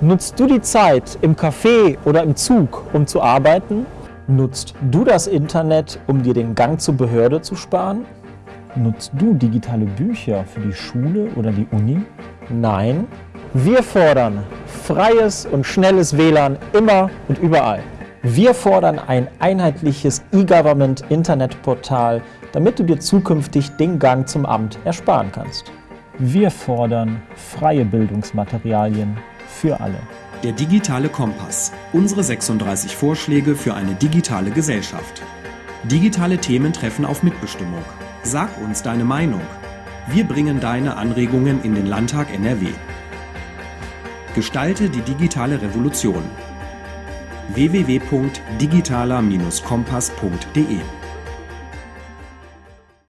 Nutzt du die Zeit im Café oder im Zug, um zu arbeiten? Nutzt du das Internet, um dir den Gang zur Behörde zu sparen? Nutzt du digitale Bücher für die Schule oder die Uni? Nein, wir fordern freies und schnelles WLAN immer und überall. Wir fordern ein einheitliches E-Government-Internetportal, damit du dir zukünftig den Gang zum Amt ersparen kannst. Wir fordern freie Bildungsmaterialien für alle. Der digitale Kompass. Unsere 36 Vorschläge für eine digitale Gesellschaft. Digitale Themen treffen auf Mitbestimmung. Sag uns deine Meinung. Wir bringen deine Anregungen in den Landtag NRW. Gestalte die digitale Revolution. www.digitaler-kompass.de